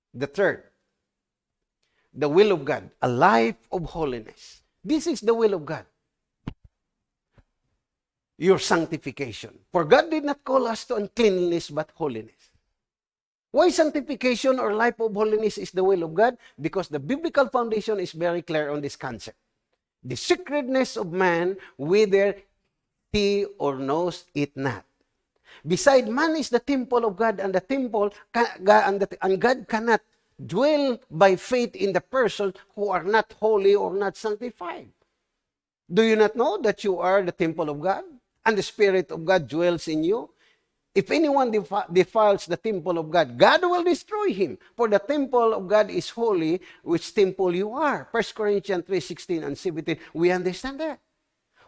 The third, the will of God, a life of holiness. This is the will of God. Your sanctification. For God did not call us to uncleanliness but holiness. Why sanctification or life of holiness is the will of God? Because the biblical foundation is very clear on this concept. The secretness of man, whether he or knows it not. Beside man is the temple of God, and the temple and God cannot dwell by faith in the person who are not holy or not sanctified. Do you not know that you are the temple of God and the Spirit of God dwells in you? If anyone defiles the temple of God, God will destroy him. For the temple of God is holy, which temple you are. 1 Corinthians 3, 16 and 17. We understand that.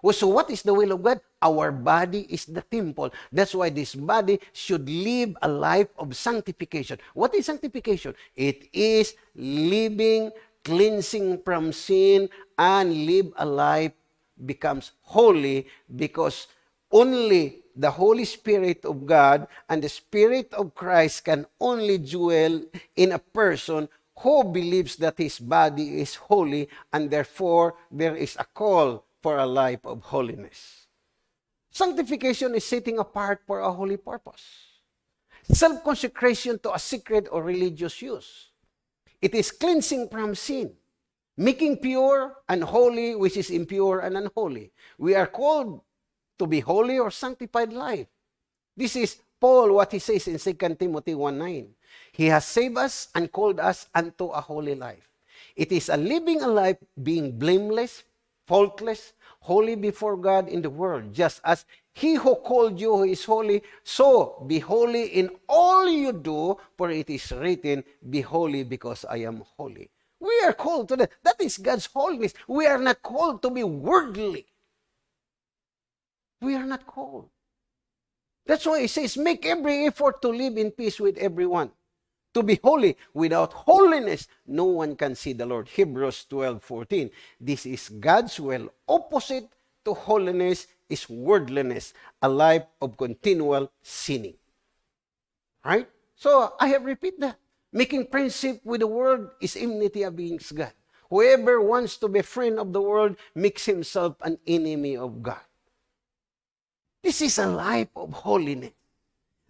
Well, so what is the will of God? Our body is the temple. That's why this body should live a life of sanctification. What is sanctification? It is living, cleansing from sin, and live a life becomes holy because only the Holy Spirit of God and the Spirit of Christ can only dwell in a person who believes that his body is holy and therefore there is a call for a life of holiness. Sanctification is setting apart for a holy purpose. Self-consecration to a secret or religious use. It is cleansing from sin, making pure and holy which is impure and unholy. We are called to be holy or sanctified life. This is Paul, what he says in 2 Timothy 1.9. He has saved us and called us unto a holy life. It is a living a life being blameless, faultless, holy before God in the world, just as he who called you is holy, so be holy in all you do, for it is written, Be holy because I am holy. We are called to that. That is God's holiness. We are not called to be worldly. We are not called. That's why it says, make every effort to live in peace with everyone to be holy. Without holiness, no one can see the Lord. Hebrews 12, 14. This is God's will. Opposite to holiness is worldliness, a life of continual sinning. Right? So, I have repeated that. Making friendship with the world is enmity against God. Whoever wants to be friend of the world makes himself an enemy of God. This is a life of holiness.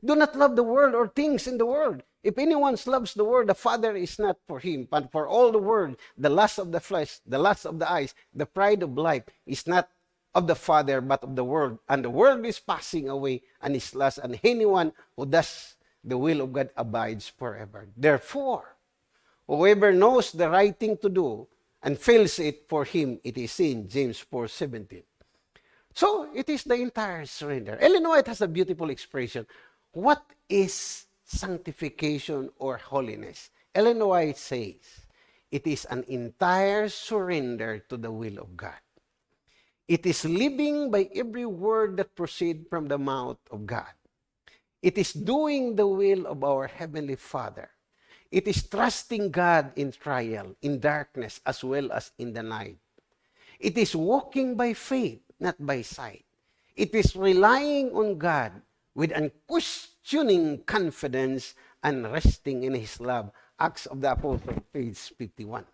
Do not love the world or things in the world. If anyone loves the world, the Father is not for him, but for all the world, the lust of the flesh, the lust of the eyes, the pride of life is not of the Father, but of the world. And the world is passing away and is lust, and anyone who does the will of God abides forever. Therefore, whoever knows the right thing to do and fails it, for him it is sin. James 4 17. So, it is the entire surrender. Ellen White has a beautiful expression. What is sanctification or holiness? Ellen White says, it is an entire surrender to the will of God. It is living by every word that proceed from the mouth of God. It is doing the will of our Heavenly Father. It is trusting God in trial, in darkness, as well as in the night. It is walking by faith not by sight. It is relying on God with unquestioning confidence and resting in His love. Acts of the Apostle, page 51.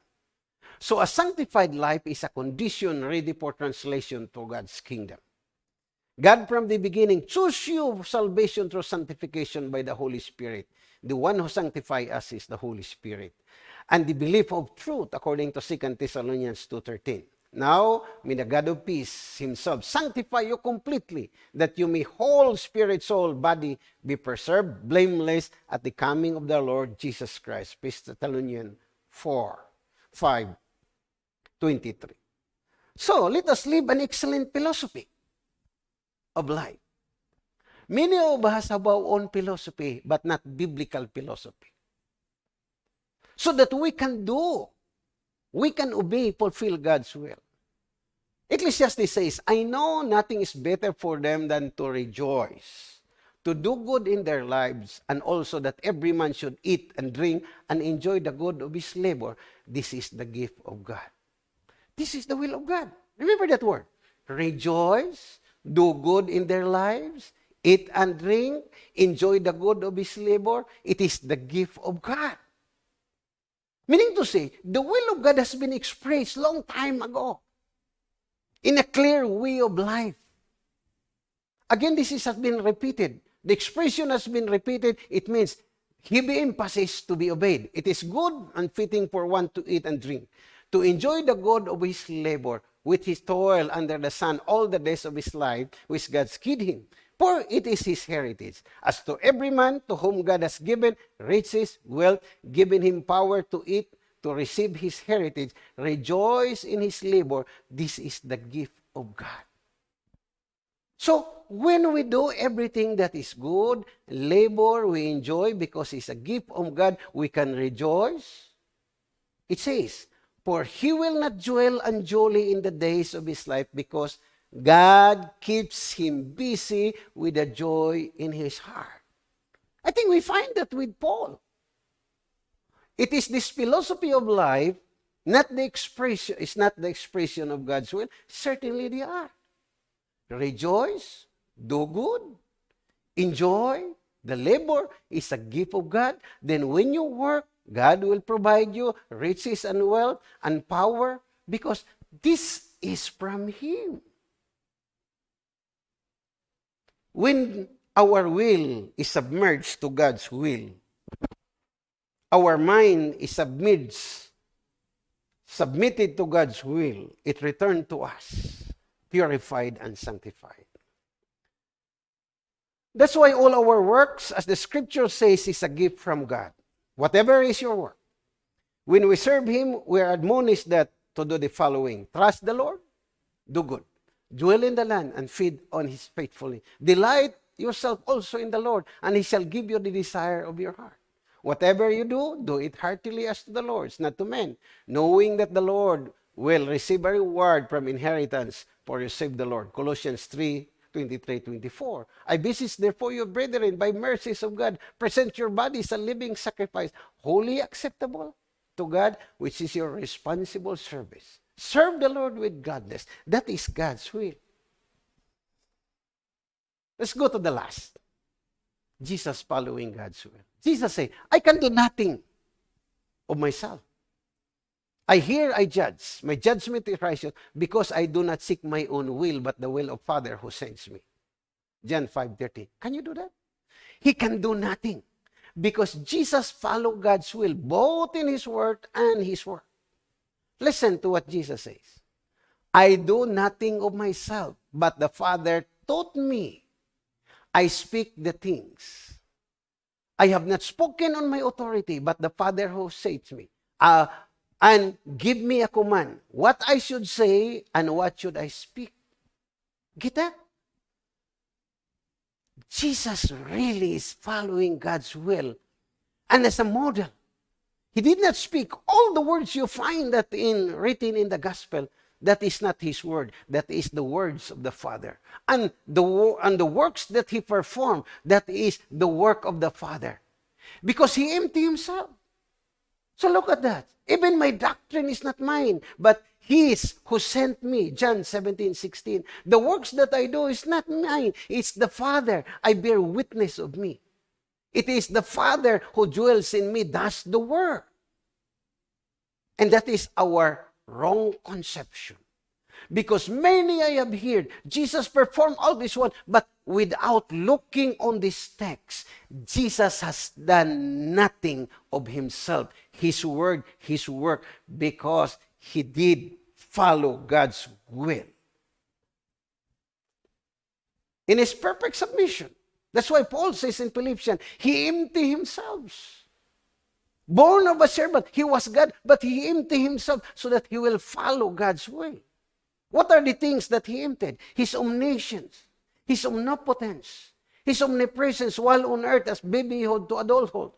So a sanctified life is a condition ready for translation to God's kingdom. God from the beginning chose you salvation through sanctification by the Holy Spirit. The one who sanctifies us is the Holy Spirit. And the belief of truth according to 2 Thessalonians 2.13. Now, may the God of peace himself sanctify you completely, that you may whole spirit, soul, body be preserved blameless at the coming of the Lord Jesus Christ. 1 Thessalonians 4, 5, 23. So, let us live an excellent philosophy of life. Many of us have our own philosophy, but not biblical philosophy. so that we can do, we can obey, fulfill God's will. Ecclesiastes says, I know nothing is better for them than to rejoice, to do good in their lives, and also that every man should eat and drink and enjoy the good of his labor. This is the gift of God. This is the will of God. Remember that word. Rejoice, do good in their lives, eat and drink, enjoy the good of his labor. It is the gift of God. Meaning to say, the will of God has been expressed long time ago in a clear way of life. Again, this is, has been repeated. The expression has been repeated. It means heavy emphasis to be obeyed. It is good and fitting for one to eat and drink, to enjoy the good of his labor, with his toil under the sun all the days of his life, which God skid him. For it is his heritage. As to every man to whom God has given riches, wealth, given him power to eat, to receive his heritage, rejoice in his labor. This is the gift of God. So, when we do everything that is good, labor we enjoy because it's a gift of God, we can rejoice. It says, For he will not dwell unduly in the days of his life because God keeps him busy with a joy in his heart. I think we find that with Paul. It is this philosophy of life, not the expression, it's not the expression of God's will. Certainly they are. Rejoice, do good, enjoy. The labor is a gift of God. Then when you work, God will provide you riches and wealth and power because this is from Him. When our will is submerged to God's will, our mind is submerged, submitted to God's will, it returned to us, purified and sanctified. That's why all our works, as the scripture says, is a gift from God. Whatever is your work. When we serve Him, we are admonished that to do the following. Trust the Lord, do good. Dwell in the land and feed on His faithfully. Delight yourself also in the Lord, and He shall give you the desire of your heart. Whatever you do, do it heartily as to the Lord, not to men, knowing that the Lord will receive a reward from inheritance, for you save the Lord. Colossians 3, 23, 24. I beseech therefore you, brethren, by mercies of God, present your bodies a living sacrifice, wholly acceptable to God, which is your responsible service. Serve the Lord with gladness. That is God's will. Let's go to the last. Jesus following God's will. Jesus said, I can do nothing of myself. I hear, I judge. My judgment is righteous because I do not seek my own will, but the will of Father who sends me. John 5.30. Can you do that? He can do nothing because Jesus followed God's will both in His word and His work. Listen to what Jesus says. I do nothing of myself, but the Father taught me. I speak the things. I have not spoken on my authority, but the Father who saves me. Uh, and give me a command. What I should say and what should I speak. Get that? Jesus really is following God's will. And as a model, he did not speak all the words you find that in written in the gospel. That is not his word. That is the words of the Father. And the, and the works that he performed, that is the work of the Father. Because he emptied himself. So look at that. Even my doctrine is not mine, but His who sent me. John 17, 16. The works that I do is not mine. It's the Father. I bear witness of me. It is the Father who dwells in me, does the work. And that is our wrong conception. Because many I have heard, Jesus performed all this one, but without looking on this text, Jesus has done nothing of himself, his word, his work, because he did follow God's will. In his perfect submission. That's why Paul says in Philippians, he emptied himself. Born of a servant, he was God, but he emptied himself so that he will follow God's way. What are the things that he emptied? His omniscience, his omnipotence, his omnipresence while on earth as babyhood to adulthood,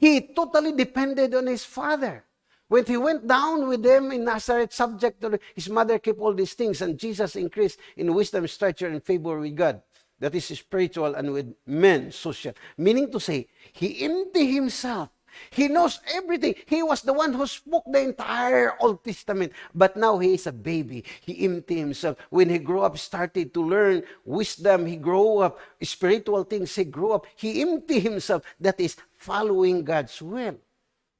He totally depended on his father. When he went down with them in Nazareth, subject to his mother, kept all these things, and Jesus increased in wisdom, stature, and favor with God. That is spiritual and with men, social. Meaning to say, he emptied himself he knows everything. He was the one who spoke the entire Old Testament. But now he is a baby. He emptied himself. When he grew up, started to learn wisdom. He grew up, spiritual things. He grew up. He emptied himself. That is following God's will.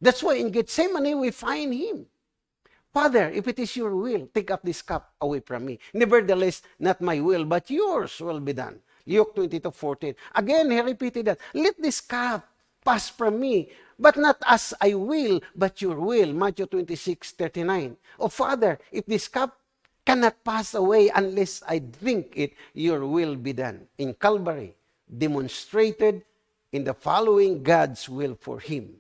That's why in Gethsemane we find him. Father, if it is your will, take up this cup away from me. Nevertheless, not my will, but yours will be done. Luke 22, 14. Again, he repeated that. Let this cup pass from me. But not as I will, but your will. Matthew 26, 39. Oh, Father, if this cup cannot pass away unless I drink it, your will be done. In Calvary, demonstrated in the following God's will for him.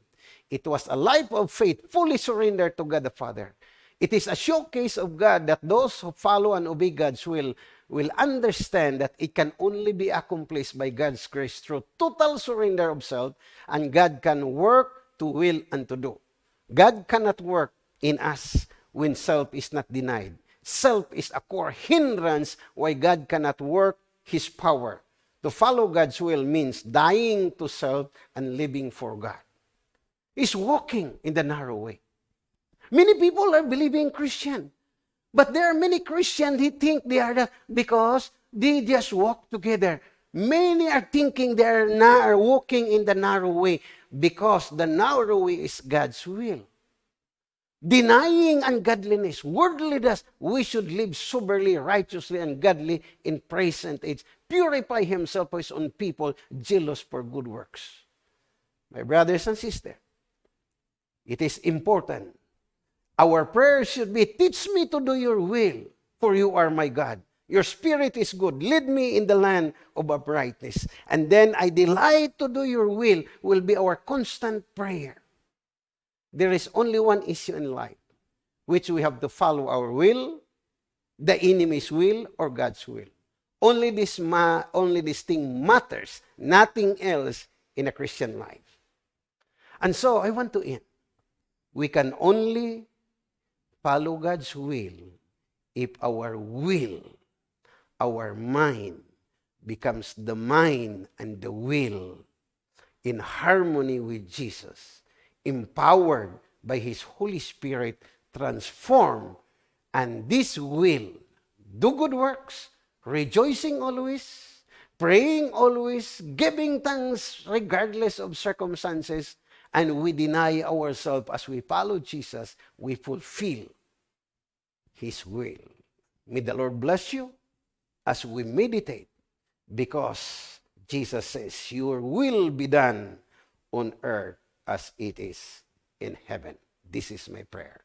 It was a life of faith, fully surrendered to God the Father. It is a showcase of God that those who follow and obey God's will will understand that it can only be accomplished by God's grace through total surrender of self, and God can work to will and to do. God cannot work in us when self is not denied. Self is a core hindrance why God cannot work His power. To follow God's will means dying to self and living for God. Is walking in the narrow way. Many people are believing Christian, But there are many Christians who think they are that because they just walk together. Many are thinking they are, walking in the narrow way because the narrow way is God's will. Denying ungodliness, worldliness, we should live soberly, righteously, and godly in present age. Purify himself for his own people, jealous for good works. My brothers and sisters, it is important Our prayer should be, Teach me to do your will, for you are my God. Your spirit is good. Lead me in the land of uprightness. And then I delight to do your will, will be our constant prayer. There is only one issue in life, which we have to follow our will, the enemy's will, or God's will. Only this, ma- only this thing matters, nothing else in a Christian life. And so I want to end. We can only follow God's will. If our will, our mind, becomes the mind and the will in harmony with Jesus, empowered by His Holy Spirit, transformed, and this will do good works, rejoicing always, praying always, giving thanks regardless of circumstances, and we deny ourselves as we follow Jesus, we fulfill His will. May the Lord bless you as we meditate because Jesus says, Your will be done on earth as it is in heaven. This is my prayer.